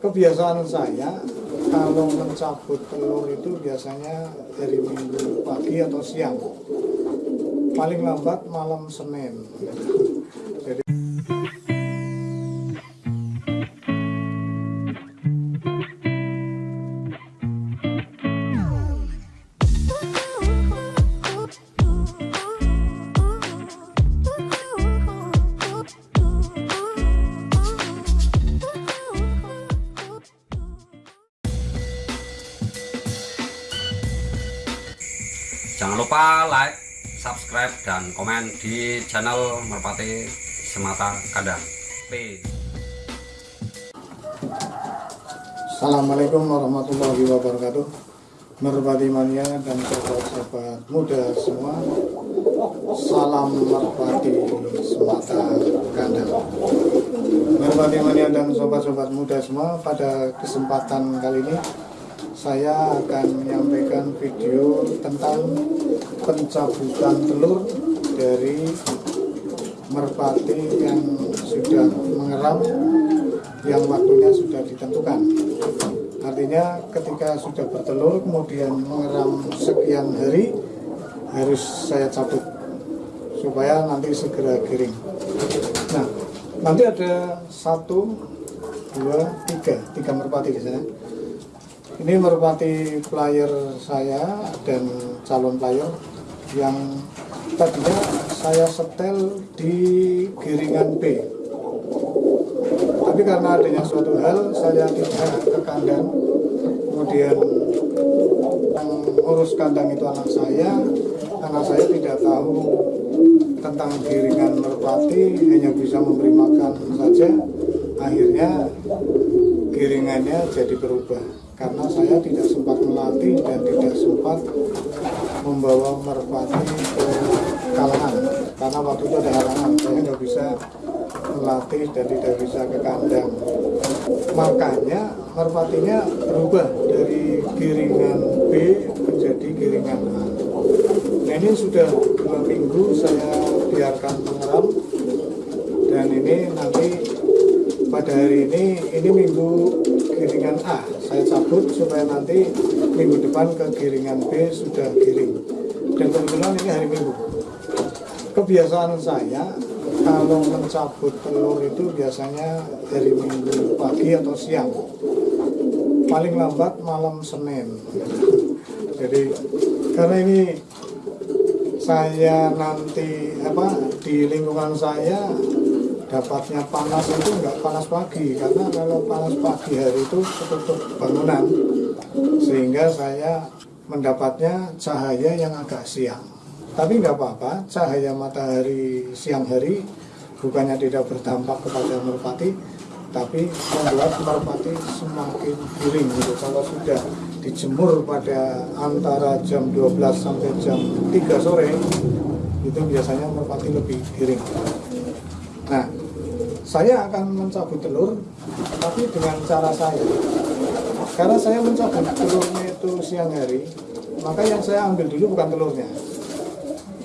kebiasaan saya kalau mencabut telur itu biasanya dari minggu pagi atau siang. Paling lambat malam Senin. Jadi Jangan lupa like, subscribe, dan komen di channel Merpati Semata Kandang. Peace. Assalamualaikum warahmatullahi wabarakatuh Merpati mania dan sahabat-sahabat muda semua Salam Merpati Semata Kandang Merpati mania dan sobat-sobat muda semua Pada kesempatan kali ini Saya akan menyampaikan video tentang pencabutan telur dari merpati yang sudah mengeram yang waktunya sudah ditentukan. Artinya ketika sudah bertelur kemudian mengeram sekian hari harus saya cabut supaya nanti segera giring. Nah nanti ada satu dua tiga tiga merpati di sana ini merpati player saya dan calon player yang tadinya saya setel di giringan B tapi karena adanya suatu hal saya tidak ke kandang. Kemudian yang ngurus kandang itu anak saya. Anak saya tidak tahu tentang giringan merpati hanya bisa memberi makan saja. Akhirnya giringannya jadi berubah. Karena saya tidak sempat melatih dan tidak sempat membawa merpati ke kalangan. Karena waktu itu ada halangan saya nggak bisa melatih dan tidak bisa ke kandang. Makanya merpatinya berubah dari giringan B menjadi giringan A. Nah ini sudah dua minggu saya biarkan mengeram dan ini nanti pada hari ini ini minggu giringan A. Saya cabut supaya nanti minggu depan ke giringan B sudah giring. Dan kebetulan ini hari minggu. Kebiasaan saya kalau mencabut telur itu biasanya dari minggu pagi atau siang. Paling lambat malam Senin. Jadi karena ini saya nanti apa di lingkungan saya dapatnya panas itu enggak panas pagi. Karena kalau panas pagi hari itu ketutup bangunan. Sehingga saya mendapatnya cahaya yang agak siang. Tapi nggak apa-apa cahaya matahari siang hari bukannya tidak berdampak kepada merpati tapi membuat merpati semakin giring gitu. Kalau sudah dijemur pada antara jam 12 sampai jam 3 sore itu biasanya merpati lebih giring. Nah saya akan mencabut telur tapi dengan cara saya. Karena saya mencabut telurnya itu siang hari maka yang saya ambil dulu bukan telurnya.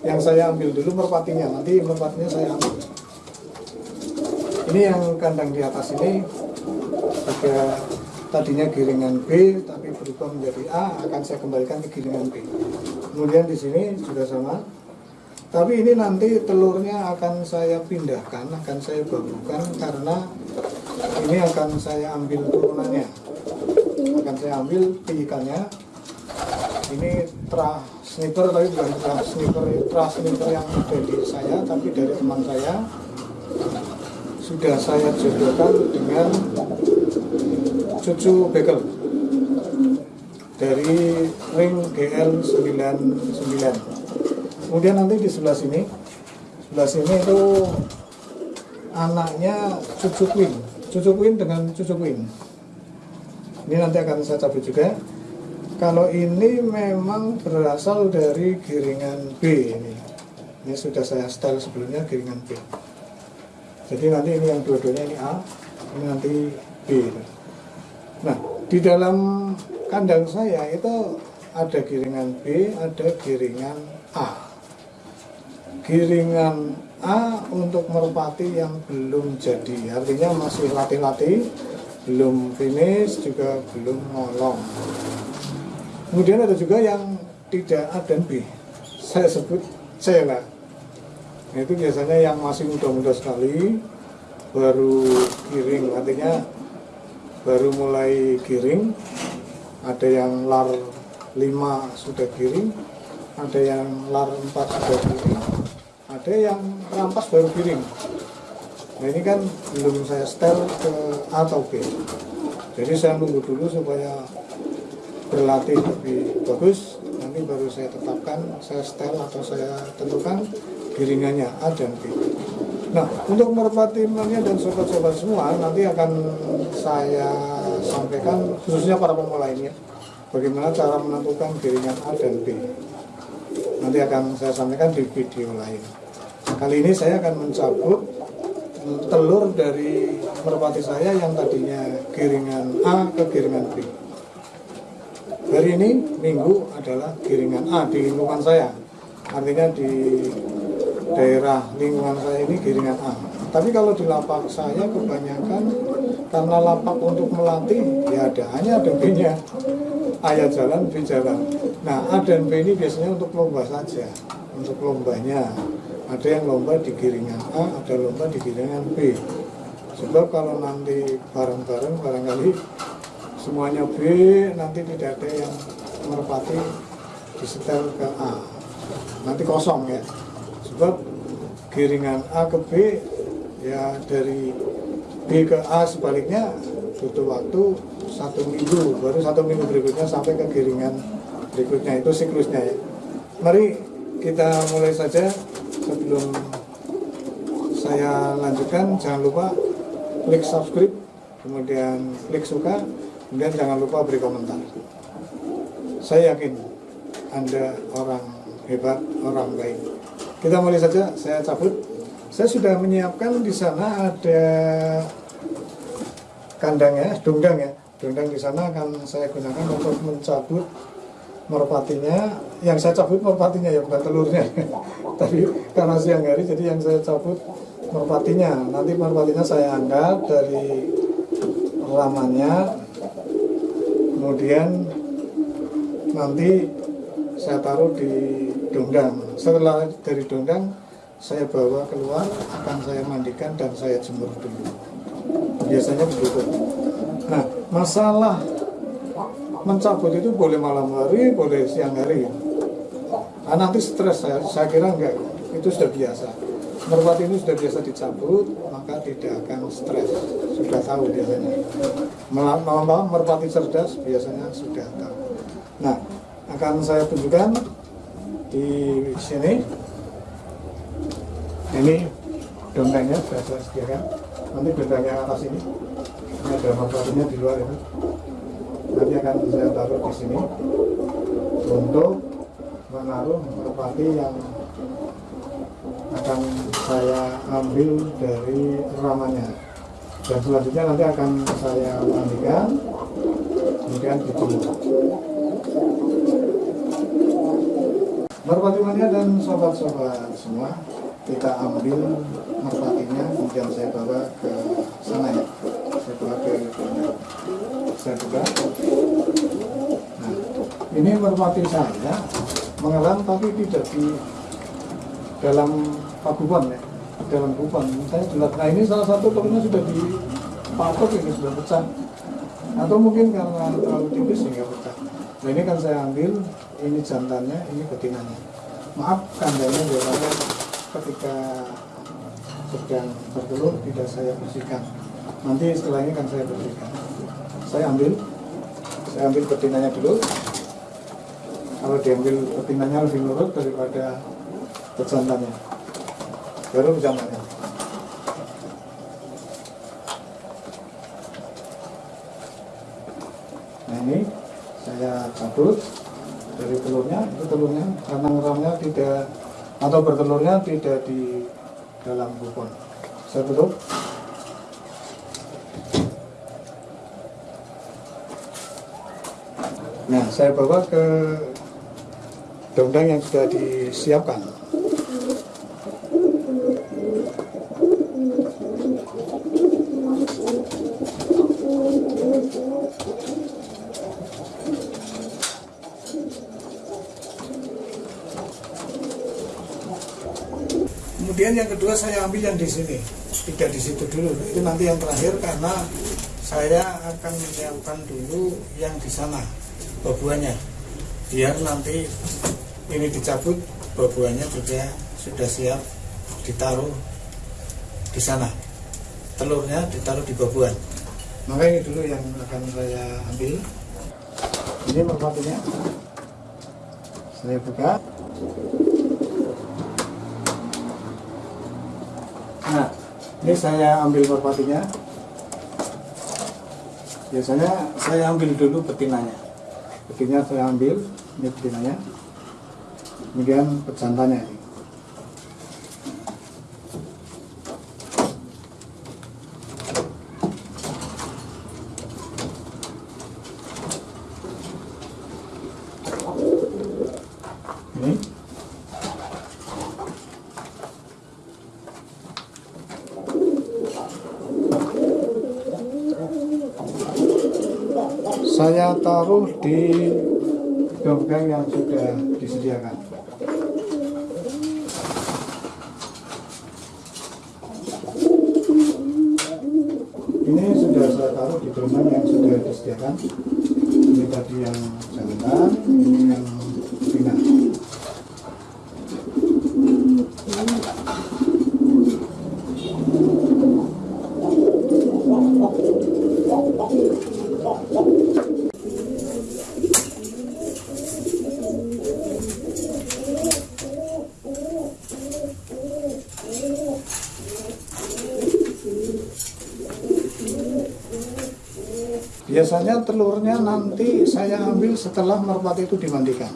Yang saya ambil dulu merpatinya nanti merpatinya saya ambil. Ini yang kandang di atas ini. Juga tadinya giringan B tapi berubah menjadi A akan saya kembalikan ke giringan B. Kemudian di sini juga sama tapi ini nanti telurnya akan saya pindahkan akan saya babukan karena ini akan saya ambil turunannya. Akan saya ambil piikannya ini tra sniper tapi bukan tra sniper tra sniper yang dari saya tapi dari teman saya. Sudah saya jodohkan dengan cucu bekel. Dari ring GL 99 kemudian nanti di sebelah sini sebelah sini itu anaknya cucu queen. Cucu queen dengan cucu queen. Ini nanti akan saya cabut juga. Kalau ini memang berasal dari giringan B ini. Ini sudah saya setel sebelumnya giringan B. Jadi nanti ini yang dua-duanya ini A ini nanti B nah di dalam kandang saya itu ada giringan B ada giringan A giringan A untuk merpati yang belum jadi. Artinya masih latih-latih belum finish juga belum ngolong kemudian ada juga yang tidak A dan B. Saya sebut C lah. Itu biasanya yang masih muda-muda sekali baru giring. Artinya baru mulai giring. Ada yang lar 5 sudah giring ada yang lar 4 sudah giring ada yang rampas baru giring nah ini kan belum saya setel ke A atau B. Jadi saya nunggu dulu supaya berlatih lebih bagus. Nanti baru saya tetapkan saya setel atau saya tentukan giringannya A dan B. Nah untuk merpati mania dan sobat-sobat semua nanti akan saya sampaikan khususnya para pemula ini bagaimana cara menentukan giringan A dan B. Nanti akan saya sampaikan di video lain kali ini saya akan mencabut telur dari merpati saya yang tadinya giringan A ke giringan B. Hari ini minggu adalah giringan A di lingkungan saya. Artinya di daerah lingkungan saya ini giringan A. Tapi kalau di lapak saya kebanyakan karena lapak untuk melatih ya ada hanya ada B nya. A ya jalan, B jalan. Nah A dan B ini biasanya untuk lomba saja untuk lombanya ada yang lomba di giringan A ada lomba di giringan B. Sebab kalau nanti bareng-bareng barangkali semuanya B nanti tidak ada yang merpati disetel ke A. Nanti kosong ya. Sebab giringan A ke B ya dari B ke A sebaliknya butuh waktu satu minggu. Baru satu minggu berikutnya sampai ke giringan berikutnya. Itu siklusnya ya. Mari kita mulai saja sebelum saya lanjutkan jangan lupa klik subscribe kemudian klik suka kemudian jangan lupa beri komentar. Saya yakin anda orang hebat orang baik. Kita mulai saja saya cabut. Saya sudah menyiapkan di sana ada kandangnya dongdang ya. Dongdang di sana akan saya gunakan untuk mencabut merpatinya. Yang saya cabut merpatinya ya bukan telurnya. Tapi karena siang hari jadi yang saya cabut merpatinya. Nanti merpatinya saya angkat dari ramannya kemudian nanti saya taruh di dongdang setelah dari dongdang saya bawa keluar akan saya mandikan dan saya jemur dulu. Biasanya begitu. Nah masalah mencabut itu boleh malam hari boleh siang hari nah, nanti stres saya, saya kira enggak. Itu sudah biasa. Merpati ini sudah biasa dicabut maka tidak akan stres. Sudah tahu biasanya. Malam-malam merpati cerdas biasanya sudah tahu. Nah akan saya tunjukkan di sini. Ini dongengnya sudah saya sediakan. Nanti dongengnya atas ini. Ini ada merpatinya di luar itu nanti akan saya taruh di sini untuk menaruh merpati yang akan saya ambil dari ramannya dan selanjutnya nanti akan saya mandikan kemudian dijemur merpati mania dan sobat-sobat semua kita ambil merpatinya kemudian saya bawa ke sana ya saya bawa ke saya buka nah ini merpati saya mengelam tapi tidak di dalam paguban ya dalam kupon saya jelas nah ini salah satu telurnya sudah dipatok ini sudah pecah. Atau mungkin karena terlalu tipis sehingga pecah. Nah ini kan saya ambil ini jantannya ini betinanya. Maaf kandangnya biasanya ketika sedang bertelur tidak saya bersihkan. Nanti setelah ini kan saya bersihkan. Saya ambil saya ambil betinanya dulu kalau diambil betinanya lebih nurut daripada pejantannya baru pejantannya nah ini saya cabut dari telurnya. Itu telurnya karena ngeramnya tidak atau bertelurnya tidak di dalam kupon. Saya tutup. Nah saya bawa ke undang-undang yang sudah disiapkan. Kemudian yang kedua saya ambil yang di sini, tidak di situ dulu. Itu nanti yang terakhir karena saya akan menyiapkan dulu yang di sana, babuannya, biar nanti ini dicabut babuannya juga sudah siap ditaruh di sana. Telurnya ditaruh di babuan maka ini dulu yang akan saya ambil. Ini merpatinya saya buka. Nah ini saya ambil merpatinya biasanya saya ambil dulu betinanya. Betinanya saya ambil ini betinanya kemudian pejantannya ini. Ini saya taruh di gabgang yang sudah disediakan ini sudah saya taruh di gabgang yang sudah disediakan. Ini tadi yang jantan ini yang Biasanya telurnya nanti saya ambil setelah merpati itu dimandikan.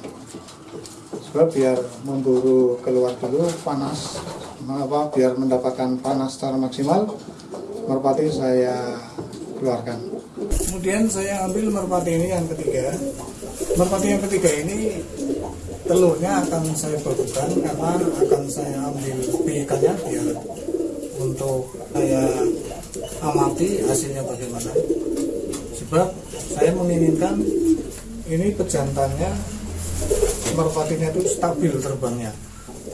Sebab biar memburu keluar dulu panas, mengapa biar mendapatkan panas secara maksimal, merpati saya keluarkan. Kemudian saya ambil merpati ini yang ketiga. Merpati yang ketiga ini telurnya akan saya babukan karena akan saya ambil piikannya biar untuk saya amati hasilnya bagaimana sebab saya menginginkan ini pejantannya merpatinya itu stabil terbangnya.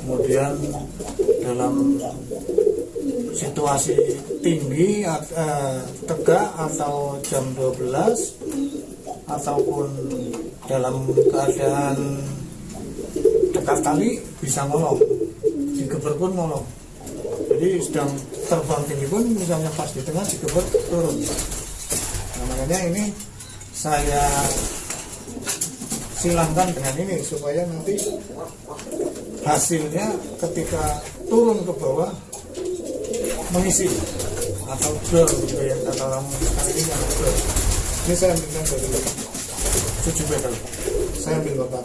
Kemudian dalam situasi tinggi eh, tegak atau jam 12 ataupun dalam keadaan dekat kali bisa ngolong. Digeber pun ngolong. Jadi sedang terbang tinggi pun misalnya pas di tengah digeber turun makanya ini saya silangkan dengan ini supaya nanti hasilnya ketika turun ke bawah mengisi atau blur gitu ya kata orang sekarang ini yang blur. Ini saya ambilkan dari tujuh bekel saya ambil bapak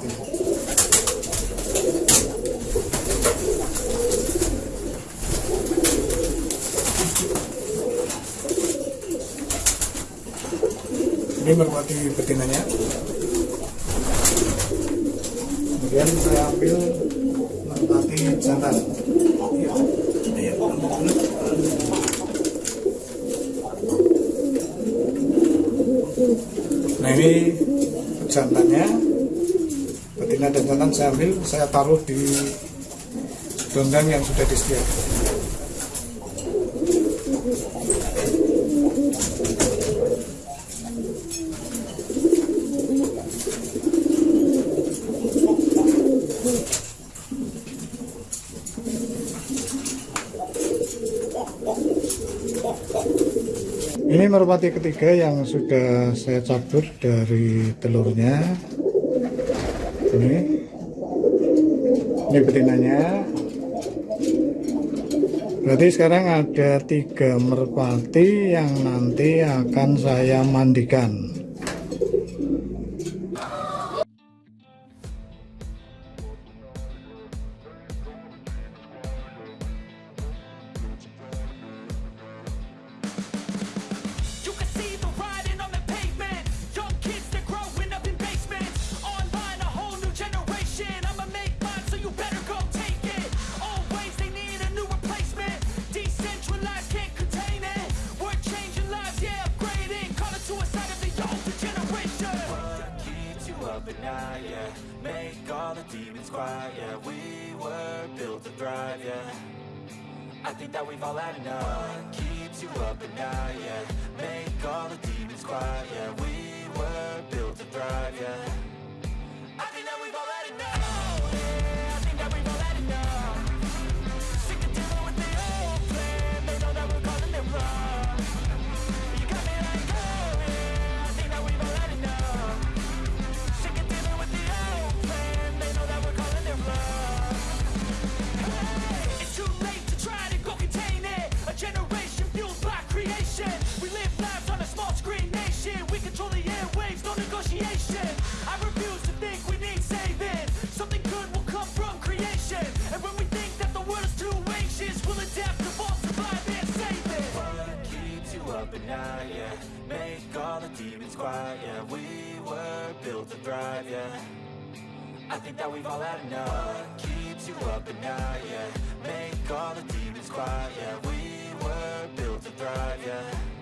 ini merpati betinanya. Kemudian saya ambil merpati jantan. Iya. Iya, nah ini jantannya. Betina dan jantan saya ambil saya taruh di dondang yang sudah disediakan Ini merpati ketiga yang sudah saya cabut dari telurnya. Ini, ini betinanya. Berarti sekarang ada tiga merpati yang nanti akan saya mandikan. Think that we've all had enough. Keeps you up at night, yeah I refuse to think we need saving. Something good will come from creation. And when we think that the world is too anxious, we'll adapt, evolve, survive, and save it. What keeps you up at night, yeah? Make all the demons quiet, yeah. We were built to thrive, yeah. I think that we've all had enough. What keeps you up at night, yeah? Make all the demons quiet, yeah. We were built to thrive, yeah